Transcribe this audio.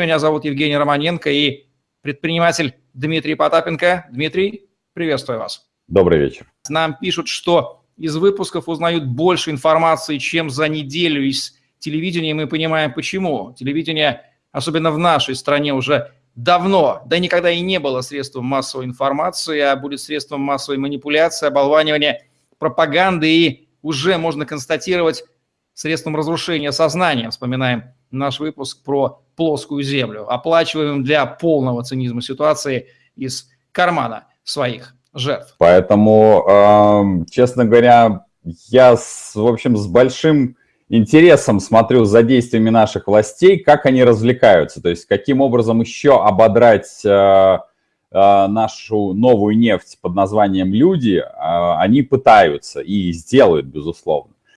Меня зовут Евгений Романенко и предприниматель Дмитрий Потапенко. Дмитрий, приветствую вас. Добрый вечер. Нам пишут, что из выпусков узнают больше информации, чем за неделю из телевидения. Мы понимаем, почему. Телевидение, особенно в нашей стране, уже давно, да никогда и не было средством массовой информации, а будет средством массовой манипуляции, оболванивания, пропаганды и уже можно констатировать средством разрушения сознания. Вспоминаем наш выпуск про плоскую землю, оплачиваем для полного цинизма ситуации из кармана своих жертв. Поэтому, честно говоря, я, с, в общем, с большим интересом смотрю за действиями наших властей, как они развлекаются, то есть каким образом еще ободрать э, э, нашу новую нефть под названием «Люди», э, они пытаются и сделают, безусловно.